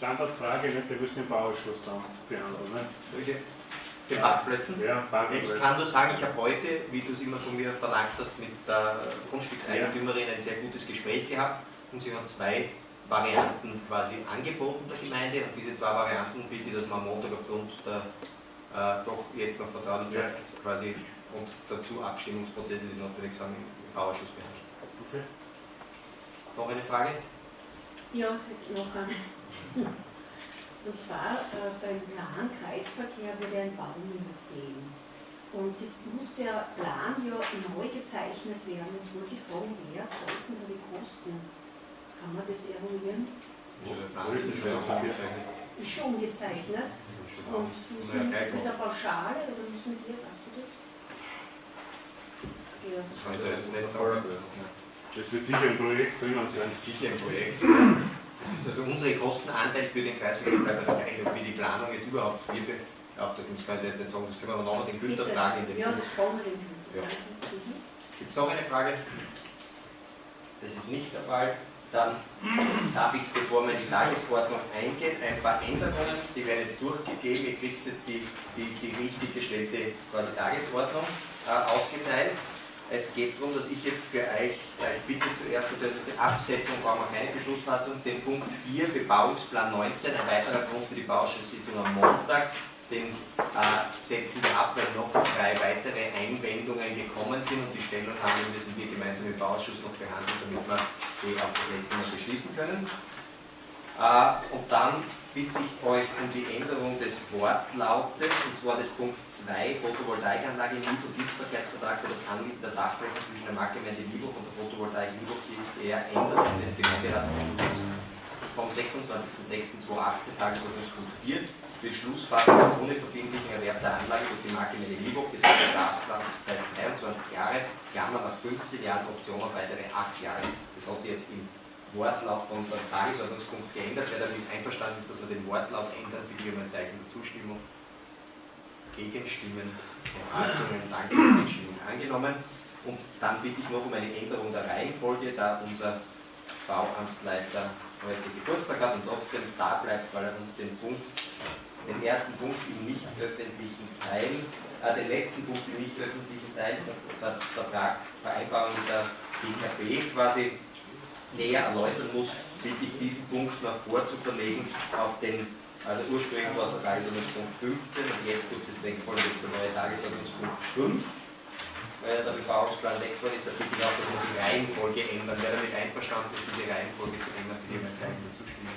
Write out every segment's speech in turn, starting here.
Standardfrage, nicht? der wirst du den Bauausschuss dann behandeln. Nicht? Welche? Den Parkplätzen? Ja, Parkplätze. Ich kann nur sagen, ich habe heute, wie du es immer von mir verlangt hast, mit der Grundstückseigentümerin ein sehr gutes Gespräch gehabt und sie hat zwei Varianten quasi angeboten der Gemeinde und diese zwei Varianten bitte dass man am Montag aufgrund der äh, doch jetzt noch Vertraulichkeit Ja. quasi und dazu Abstimmungsprozesse, die notwendig sind, im Bauausschuss behandeln. Okay. Noch eine Frage? Ja, noch eine. Und zwar äh, beim Plan Kreisverkehr wurde ein Baum übersehen. Und jetzt muss der Plan ja neu gezeichnet werden. Jetzt wollte ich fragen, wer sollten da die Kosten? Kann man das eruieren? Wo der Plan ist, schon angezeichnet. Ist schon gezeichnet. Und müssen, ist das eine Pauschale oder müssen wir, weißt du das? Ja. Das kann ich da jetzt nicht sagen. Das wird sicher im Projekt drinnen Das sein. ist sicher ein Projekt. Das ist also unsere Kostenanteil für den Kreisverkehr bleibt aber gleich, ob wie die Planung jetzt überhaupt wird beauftragt. Das kann ich jetzt nicht sagen, das können wir nachher den Günther fragen. in Ja, das brauchen wir den Günther. Ja. Mhm. Gibt es noch eine Frage? Das ist nicht der Fall. Dann darf ich, bevor wir in die Tagesordnung eingehen, ein paar Änderungen, die werden jetzt durchgegeben. Ihr kriegt jetzt die, die, die richtig gestellte quasi Tagesordnung äh, ausgeteilt. Es geht darum, dass ich jetzt für euch, äh, ich bitte zuerst, das ist die Absetzung, brauchen wir keine Beschlussfassung, den Punkt 4, Bebauungsplan 19, ein weiterer Grund für die Bauausschusssitzung am Montag, den äh, setzen wir ab, weil noch drei weitere Einwendungen gekommen sind und die Stellungnahme müssen wir gemeinsam im Bauausschuss noch behandeln, damit wir sie auf das nächste Mal beschließen können. Äh, und dann bitte ich euch um die Änderung des Wortlautes, und zwar des Punkt 2, Photovoltaikanlage im Dienstbarkeitsvertrag für das Anmieten der Dachflächen zwischen der Marktgemeinde Liebhoff und der Photovoltaik Liebhoff GSBR Änderung des Gemeinderatsbeschlusses vom 26.06.2018 Tagesordnungspunkt 4 Beschlussfassung ohne verbindlichen Erwerb der Anlage durch die Marktgemeinde Liebhoff betrifft Bedarfslaufzeit 23 Jahre, Klammer nach 15 Jahren, Option auf weitere 8 Jahre. Das hat sich jetzt im Wortlaut von dem Tagesordnungspunkt geändert. Wer damit einverstanden ist, dass wir den Wortlaut ändern, bitte um ein Zeichen der Zustimmung. Gegenstimmen, Enthaltungen, danke, ist Gegenstimmung angenommen. Und dann bitte ich noch um eine Änderung der Reihenfolge, da unser Bauamtsleiter heute Geburtstag hat und trotzdem da bleibt, weil er uns den Punkt, den ersten Punkt im nicht öffentlichen Teil, äh, den letzten Punkt im nicht öffentlichen Teil, Ver Vertrag, Vereinbarung mit der DKB quasi näher erläutern muss, bitte ich diesen Punkt noch vorzuverlegen auf den, also ursprünglich war es Tagesordnungspunkt 15 und jetzt durch das Wegfallen jetzt der neue Tagesordnungspunkt 5 weil der Bebauungsplan wegfallen ist, da bitte ich auch, dass wir die Reihenfolge ändern. Wer damit einverstanden ist, diese Reihenfolge zu ändern, bitte ich ein Zeichen der Zustimmung.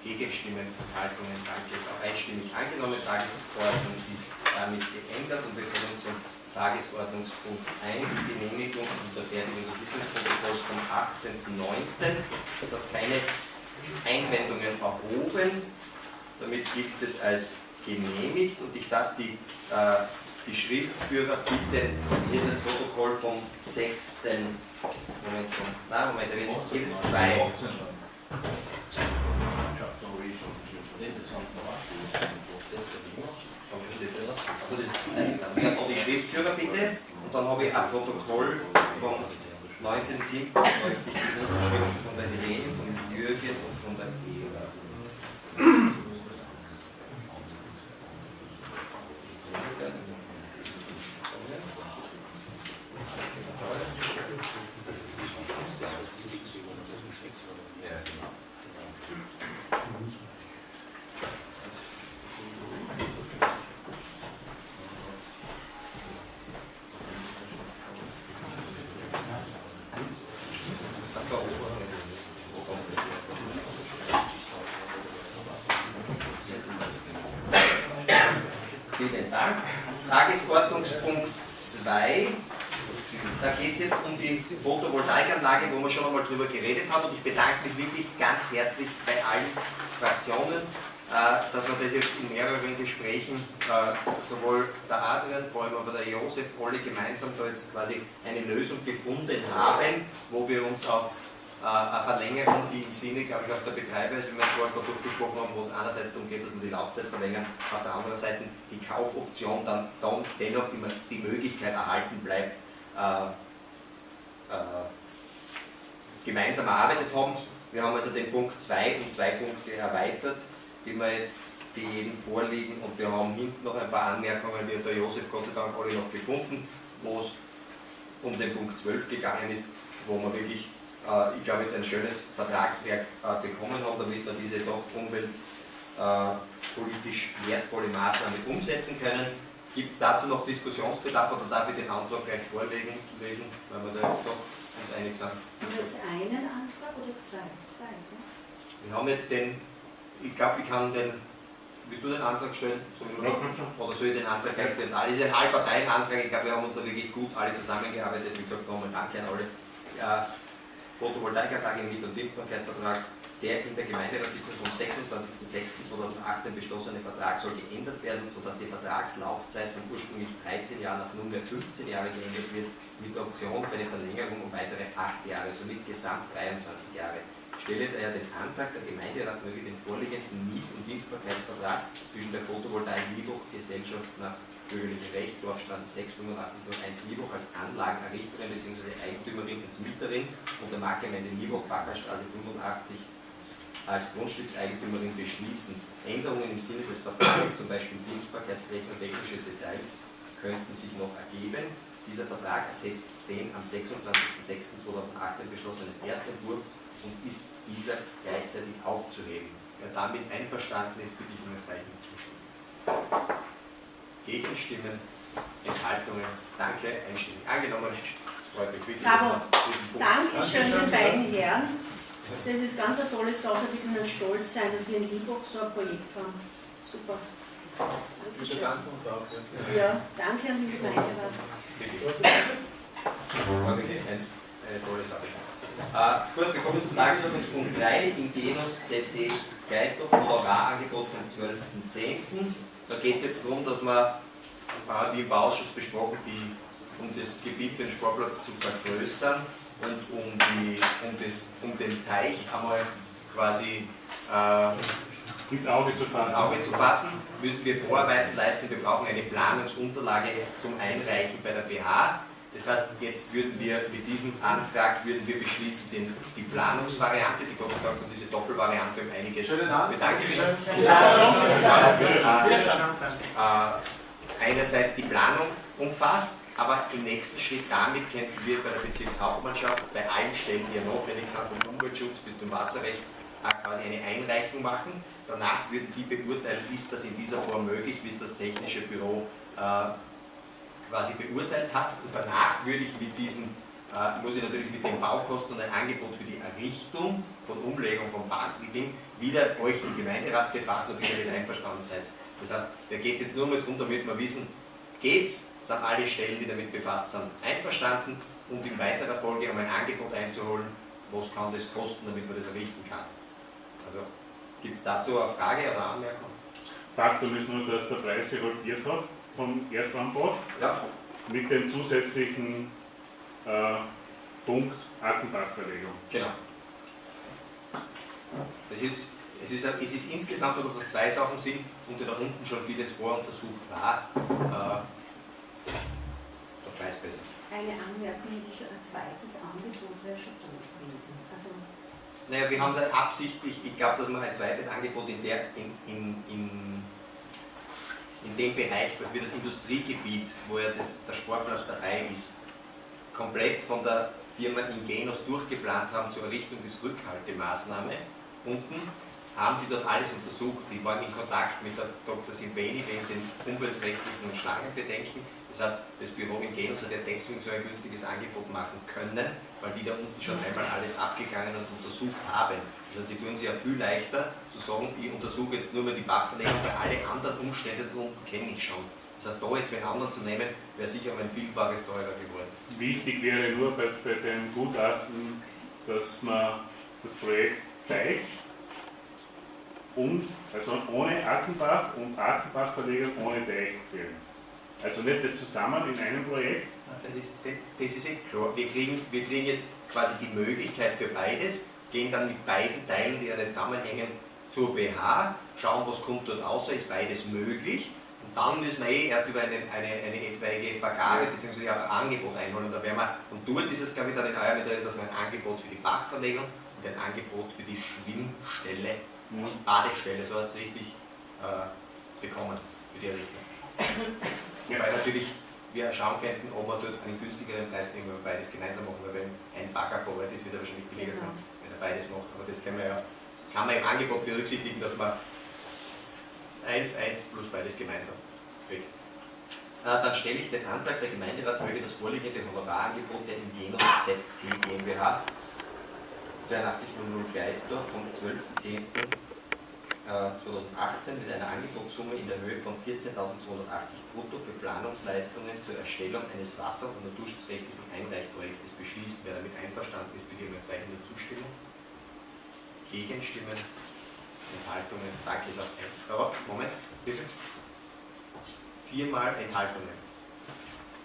Gegenstimmen, Enthaltungen, danke, ist auch einstimmig angenommen. Tagesordnung ist damit geändert und wir kommen zum Tagesordnungspunkt 1, Genehmigung und Unterfertigung des Sitzungsprotokolls vom 18.09. Es hat keine Einwendungen erhoben. Damit gilt es als genehmigt und ich darf die, äh, die Schriftführer bitten, hier das Protokoll vom 6. Moment, nein, Moment, da wird jetzt jeweils zwei. Also das noch die Schriftführer bitte und dann habe ich ein Protokoll vom 19.07. möchte ich die Unterschriften von der Helene, von Jürgen und von der Eva. Tagesordnungspunkt 2. Da geht es jetzt um die Photovoltaikanlage, wo wir schon einmal drüber geredet haben. Und ich bedanke mich wirklich ganz herzlich bei allen Fraktionen, äh, dass wir das jetzt in mehreren Gesprächen, äh, sowohl der Adrian, vor allem aber der Josef, alle gemeinsam da jetzt quasi eine Lösung gefunden haben, wo wir uns auf eine Verlängerung, die im Sinne, glaube ich, auch der Betreiber, wie wir vorhin gerade durchgesprochen haben, wo es einerseits darum geht, dass wir die Laufzeit verlängern, auf der anderen Seite die Kaufoption dann, dann dennoch immer die Möglichkeit erhalten bleibt, äh, äh, gemeinsam erarbeitet haben. Wir haben also den Punkt 2 um zwei Punkte erweitert, die wir jetzt die Ihnen vorliegen und wir haben hinten noch ein paar Anmerkungen, die hat der Josef Gott sei Dank alle noch gefunden, wo es um den Punkt 12 gegangen ist, wo wir wirklich, äh, ich glaube, jetzt ein schönes Vertragswerk äh, bekommen haben, damit wir diese doch umweltpolitisch wertvolle Maßnahme umsetzen können. Gibt es dazu noch Diskussionsbedarf oder darf ich den Antrag gleich vorlegen, lesen, weil wir da jetzt doch uns einig sind? Haben wir jetzt einen Antrag oder zwei? Zwei, ne? Wir haben jetzt den, ich glaube, ich kann den, willst du den Antrag stellen? Oder soll ich den Antrag gleich für uns alle? Es ist ein Allparteienantrag, ich glaube, wir haben uns da wirklich gut alle zusammengearbeitet. Wie gesagt, nochmal danke an alle. Ja, Photovoltaikanlage im Miet- und Dienstbarkeitsvertrag, der in der Gemeinderatssitzung vom 26.06.2018 beschlossene Vertrag soll geändert werden, sodass die Vertragslaufzeit von ursprünglich 13 Jahren auf nunmehr 15 Jahre geändert wird, mit der Option für eine Verlängerung um weitere 8 Jahre, somit gesamt 23 Jahre. Stelle daher den Antrag, der Gemeinderat möge den vorliegenden Miet- und Dienstbarkeitsvertrag zwischen der Photovoltaik Liebhoch Gesellschaft nach bürgerliche Recht, Dorfstraße 68501 Liebhoch als Anlagenerrichterin bzw. Eigentümerin und Mieterin und der Marktgemeinde Liebhoch Backerstraße 85 als Grundstückseigentümerin beschließen. Änderungen im Sinne des Vertrages, zum Beispiel Dienstbarkeitsflächen und technische Details, könnten sich noch ergeben. Dieser Vertrag ersetzt den am 26.06.2018 beschlossenen Erstentwurf und ist dieser gleichzeitig aufzuheben. Wer damit einverstanden ist, bitte ich um ein Zeichen zustimmen. Gegenstimmen, Enthaltungen, danke, einstimmig angenommen. Freut mich wirklich. Bravo. Dankeschön den beiden Herren. Das ist ganz eine tolle Sache, wir können stolz sein, dass wir in Liebhoch so ein Projekt haben. Super. Wir bedanken uns auch. Ja. Ja, danke an Gemeinderat. War wirklich ein, eine tolle Sache. Äh, gut, wir kommen zum Tagesordnungspunkt 3, im Genus ZD Geisthof Honorarangebot vom 12.10. Da geht es jetzt darum, dass wir, äh, wie im Bauausschuss besprochen, die, um das Gebiet für den Sportplatz zu vergrößern und um, die, um, das, um den Teich einmal quasi äh, Ins Auge zu fassen. ins Auge zu fassen, müssen wir Vorarbeiten leisten. Wir brauchen eine Planungsunterlage zum Einreichen bei der BH. Das heißt, jetzt würden wir mit diesem Antrag würden wir beschließen, den, die Planungsvariante, die Gott sei Dank hat diese Doppelvariante um einiges Schönen Abend. bedanke mich. Schönen Äh, äh, einerseits die Planung umfasst, aber im nächsten Schritt damit könnten wir bei der Bezirkshauptmannschaft bei allen Stellen, die ja notwendig sind, vom Umweltschutz bis zum Wasserrecht, äh, quasi eine Einreichung machen. Danach würden die beurteilen, ist das in dieser Form möglich, wie es das technische Büro äh, quasi beurteilt hat. Und danach würde ich mit diesem, äh, muss ich natürlich mit den Baukosten und ein Angebot für die Errichtung von Umlegung mit dem wieder euch im Gemeinderat befassen, ob ihr damit einverstanden seid. Das heißt, da geht es jetzt nur mal darum, damit wir wissen, geht's, sind alle Stellen, die damit befasst sind, einverstanden und in weiterer Folge um ein Angebot einzuholen, was kann das kosten, damit man das errichten kann. Also gibt es dazu eine Frage oder Anmerkung? Faktum ist nur, dass der Preis sich halbiert hat vom Erstanbot Ja. mit dem zusätzlichen äh, Punkt Ackenbachverlegung. Genau. Es ist, es, ist, es ist insgesamt, dass das zwei Sachen sind und da unten schon vieles voruntersucht war, äh, der Preis besser. Eine Anmerkung, die schon ein zweites Angebot wäre schon tot Naja, wir haben da absichtlich, ich glaube, dass wir ein zweites Angebot in, der, in, in, in, in dem Bereich, dass wir das Industriegebiet, wo ja das, der Sportplatz dabei ist, komplett von der Firma Ingenos durchgeplant haben zur Errichtung des Rückhaltemaßnahme unten, haben die dort alles untersucht. Die waren in Kontakt mit der Dr. Silveni wegen den umweltrechtlichen und Schlangenbedenken. Das heißt, das Büro Ingenos hat ja deswegen so ein günstiges Angebot machen können, weil die da unten schon einmal alles abgegangen und untersucht haben. Das heißt, die tun sich ja viel leichter zu sagen, ich untersuche jetzt nur mal die Bachverlegung, weil alle anderen Umstände da unten kenne ich schon. Das heißt, da jetzt einen anderen zu nehmen, wäre sicher um ein Vielfaches teurer geworden. Wichtig wäre nur bei, bei dem Gutachten, dass man das Projekt Teich und, also ohne Ackenbach und Ackenbachverlegung ohne Teich wählen. Also nicht das zusammen in einem Projekt, Das ist, das ist eh klar. Wir kriegen, wir kriegen jetzt quasi die Möglichkeit für beides, gehen dann mit beiden Teilen, die ja nicht zusammenhängen, zur BH, schauen, was kommt dort außer, ist beides möglich. Und dann müssen wir eh erst über eine, eine, eine etwaige Vergabe bzw. ein Angebot einholen. Da werden wir, und dort ist es, glaube ich, dann in eurem Interesse, dass wir ein Angebot für die Bachverlegung und ein Angebot für die Schwimmstelle. Badestelle, so heißt es richtig, äh, bekommen für die Errichtung. Weil natürlich wir schauen könnten, ob wir dort einen günstigeren Preis kriegen, wenn wir beides gemeinsam machen, weil wenn ein Bagger vor Ort ist, wird er wahrscheinlich billiger sein, wenn er beides macht. Aber das können wir ja, kann man im Angebot berücksichtigen, dass man 1, 1 plus beides gemeinsam kriegt. Äh, Dann stelle ich den Antrag, der Gemeinderat möge das vorliegende Honorarangebot der Ingeno ZT GmbH 8200 Geisdorf vom 12.10.2018 mit einer Angebotssumme in der Höhe von 14.280 brutto für Planungsleistungen zur Erstellung eines Wasser- und naturschutzrechtlichen Einreichprojektes beschließt. Wer damit einverstanden ist, bitte um ein Zeichen der Zustimmung. Gegenstimmen, Enthaltungen, danke, ist auch ein. Aber, Moment, bitte. Viermal Enthaltungen.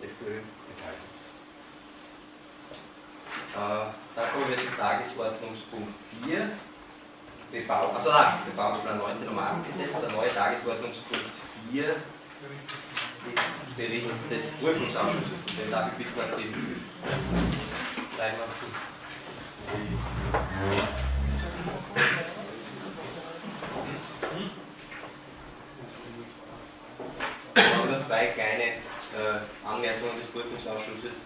FPÖ, Enthaltung. Äh, da kommen wir zum Tagesordnungspunkt 4. Bebau also nein, Bebauungsplan 19 nochmal abgesetzt. Der neue Tagesordnungspunkt 4 ist Bericht des Prüfungsausschusses. Den darf ich bitten, Leinwand Wir haben nur zwei kleine äh, Anmerkungen des Prüfungsausschusses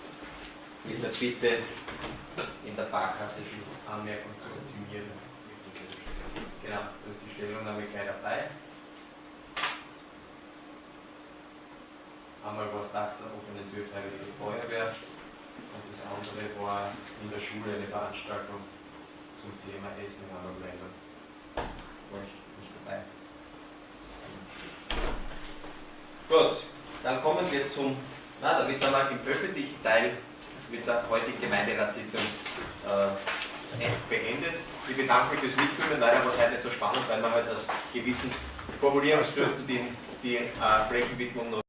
mit der Bitte, in der Barkasse die Anmerkung zu optimieren. Genau, da ist die Stellungnahme gleich dabei. Einmal war es Dach der offenen Tür Freiwillige Feuerwehr und das andere war in der Schule eine Veranstaltung zum Thema Essen anderen Ländern. War ich nicht dabei. Gut, dann kommen wir zum, na, damit sind wir im öffentlichen Teil mit der heutigen Gemeinderatssitzung äh, beendet. Ich bedanke mich fürs Mitführen, leider war es heute nicht so spannend, weil wir halt aus gewissen Formulierungsgründen die, die äh, Flächenwidmung noch